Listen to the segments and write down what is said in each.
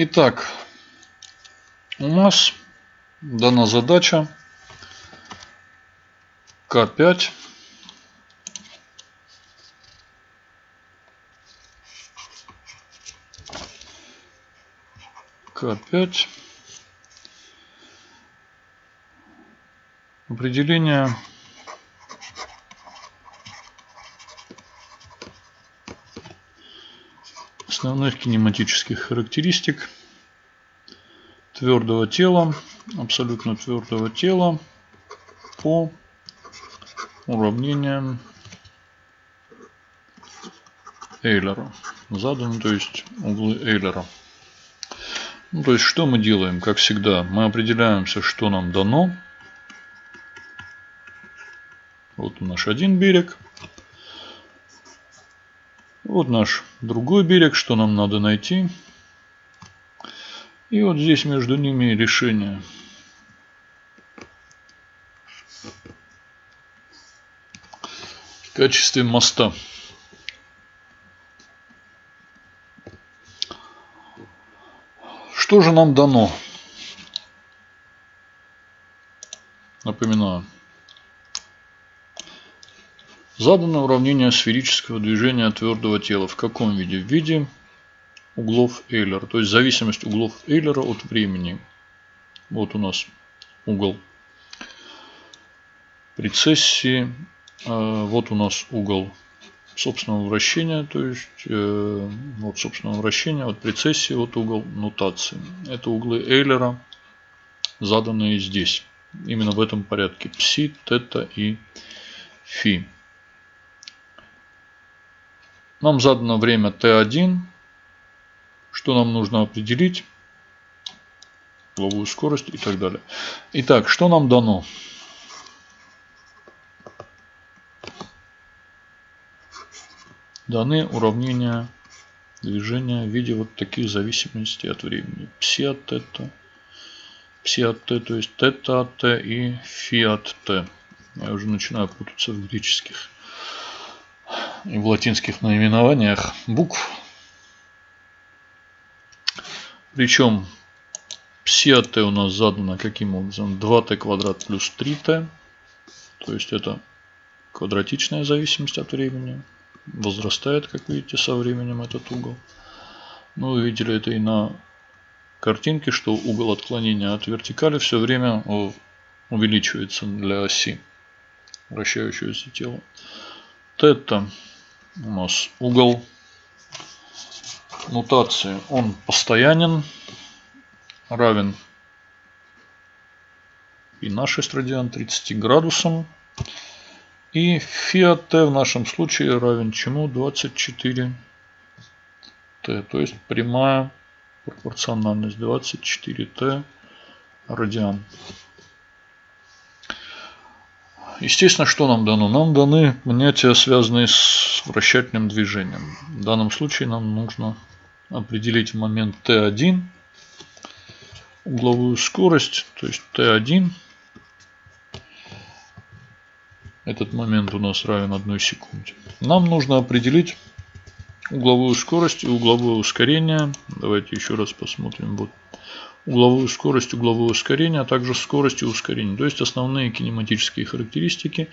Итак, у нас дана задача К5 К5 определение основных кинематических характеристик твердого тела, абсолютно твердого тела по уравнениям Эйлера. Заданы, то есть углы Эйлера. Ну, то есть что мы делаем? Как всегда, мы определяемся, что нам дано. Вот наш один берег. Вот наш другой берег, что нам надо найти. И вот здесь между ними решение. В качестве моста. Что же нам дано? Напоминаю. Задано уравнение сферического движения твердого тела. В каком виде? В виде углов Эйлера. То есть зависимость углов Эйлера от времени. Вот у нас угол прецессии. А, вот у нас угол собственного вращения. То есть э, вот собственного вращения от прецессии, вот угол нутации. Это углы Эйлера, заданные здесь. Именно в этом порядке. Пси, тета и фи. Нам задано время t1. Что нам нужно определить? Угловую скорость и так далее. Итак, что нам дано? Даны уравнения движения в виде вот таких зависимостей от времени. Пси от тета, пси от т, то есть тета от т и фи от т. Я уже начинаю путаться в греческих и в латинских наименованиях букв. Причем пси от t у нас задано каким образом? 2t квадрат плюс 3t. То есть это квадратичная зависимость от времени. Возрастает, как видите, со временем этот угол. Ну, вы видели это и на картинке, что угол отклонения от вертикали все время увеличивается для оси вращающегося тела. Тета у нас угол нутации, он постоянен, равен и на 6 радиан 30 градусам. И фи от t в нашем случае равен чему? 24 t. То есть прямая пропорциональность 24 t радиан. Естественно, что нам дано? Нам даны понятия, связанные с вращательным движением. В данном случае нам нужно определить момент t1 угловую скорость, то есть t1. Этот момент у нас равен 1 секунде. Нам нужно определить угловую скорость и угловое ускорение. Давайте еще раз посмотрим. Вот угловую скорость, угловое ускорение, а также скорость и ускорение. То есть основные кинематические характеристики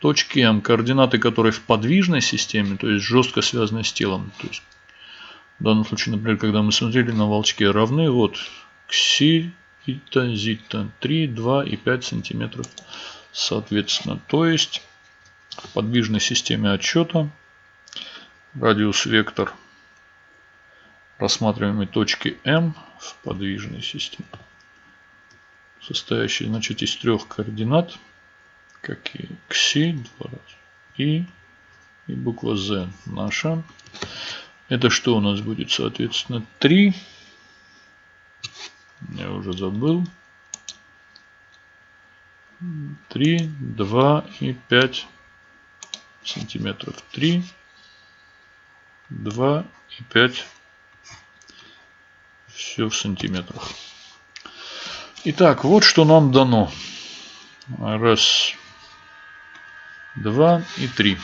точки М, координаты которой в подвижной системе, то есть жестко связаны с телом. То есть в данном случае, например, когда мы смотрели на волчке равны, вот кси, ита, зита, 3, 2 и 5 сантиметров соответственно. То есть в подвижной системе отсчета радиус вектор рассматриваемой точки М в подвижной системе, состоящей значит, из трех координат, как и кси, два раза, и, и буква Z наша. Это что у нас будет, соответственно, 3. Я уже забыл. 3, 2 и 5 сантиметров. 3, 2 и 5 все в сантиметрах. Итак, вот что нам дано. Раз, два и три.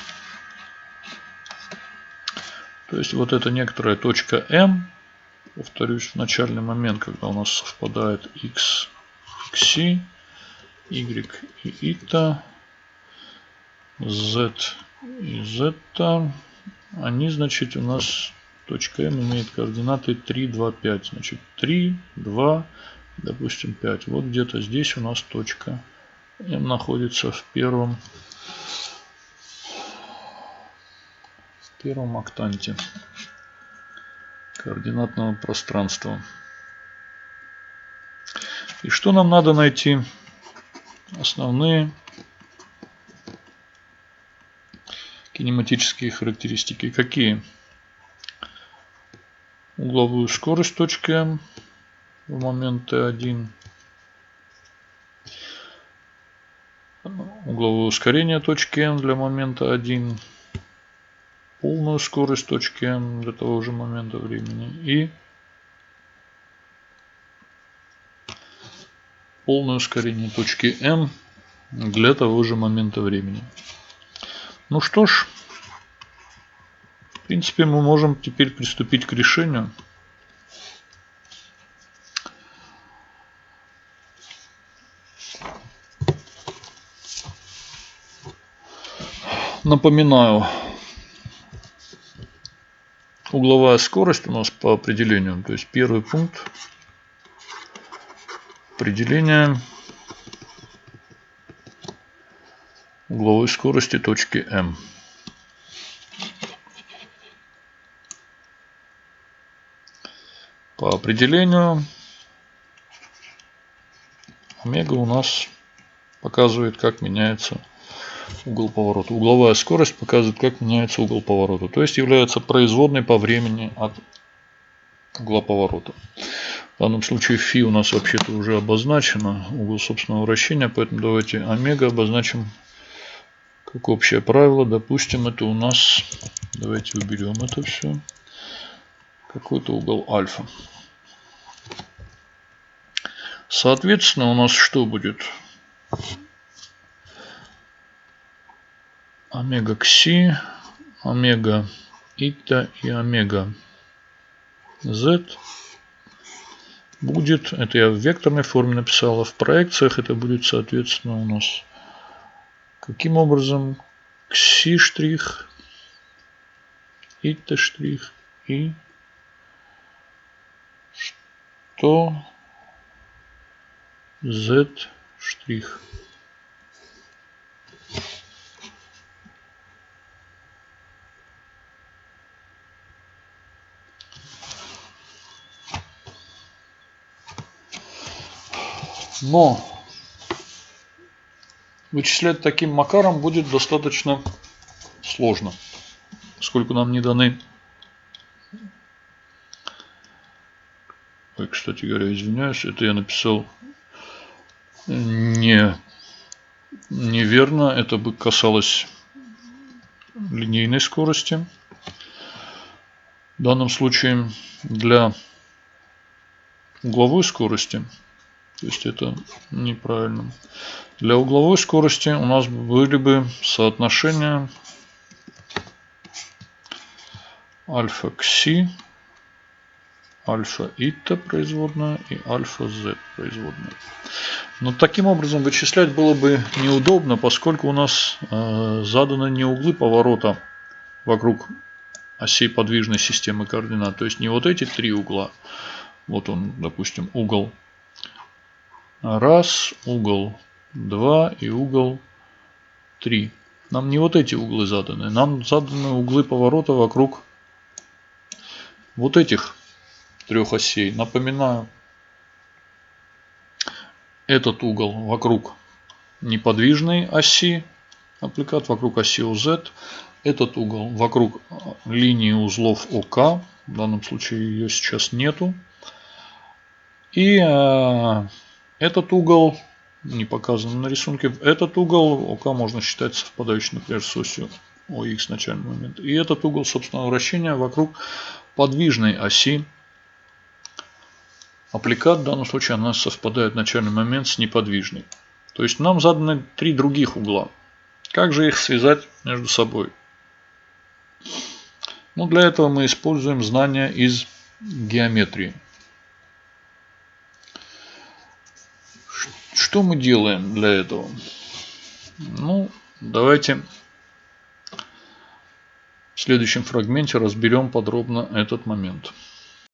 То есть вот это некоторая точка М. повторюсь, в начальный момент, когда у нас совпадает x, xi, y и ita, z и z, они, значит, у нас точка m имеет координаты 3, 2, 5. Значит, 3, 2, допустим, 5. Вот где-то здесь у нас точка m находится в первом, в первом октанте координатного пространства. И что нам надо найти? Основные кинематические характеристики. Какие? Угловую скорость точки М в момент Т1. Угловое ускорение точки М для момента 1 полную скорость точки М для того же момента времени и полное ускорение точки М для того же момента времени. Ну что ж, в принципе мы можем теперь приступить к решению. Напоминаю, угловая скорость у нас по определению. То есть первый пункт определения угловой скорости точки М. По определению омега у нас показывает, как меняется угол поворота. Угловая скорость показывает, как меняется угол поворота. То есть является производной по времени от угла поворота. В данном случае фи у нас вообще-то уже обозначено, угол собственного вращения, поэтому давайте омега обозначим как общее правило. Допустим, это у нас, давайте уберем это все, какой-то угол альфа. Соответственно, у нас что будет? омега кси, омега ита и омега z будет, это я в векторной форме написал, а в проекциях это будет соответственно у нас каким образом? Кси штрих, ита штрих и что z штрих. Но вычислять таким макаром будет достаточно сложно, поскольку нам не даны... Ой, кстати говоря, извиняюсь, это я написал не неверно. Это бы касалось линейной скорости. В данном случае для угловой скорости то есть это неправильно. Для угловой скорости у нас были бы соотношения альфа кси, альфа ита производная и альфа z производная. Но таким образом вычислять было бы неудобно, поскольку у нас э, заданы не углы поворота вокруг осей подвижной системы координат. То есть не вот эти три угла. Вот он, допустим, угол раз, угол 2 и угол 3. Нам не вот эти углы заданы, нам заданы углы поворота вокруг вот этих трех осей. Напоминаю, этот угол вокруг неподвижной оси, аппликат вокруг оси OZ, этот угол вокруг линии узлов ОК, в данном случае ее сейчас нету. И э, этот угол не показан на рисунке. Этот угол ОК можно считать совпадающим, например, с осью ОХ начальный момент. И этот угол собственного вращения вокруг подвижной оси Аппликат в данном случае нас совпадает в начальный момент с неподвижной. То есть нам заданы три других угла. Как же их связать между собой? Ну, для этого мы используем знания из геометрии. Что мы делаем для этого? Ну, давайте в следующем фрагменте разберем подробно этот момент.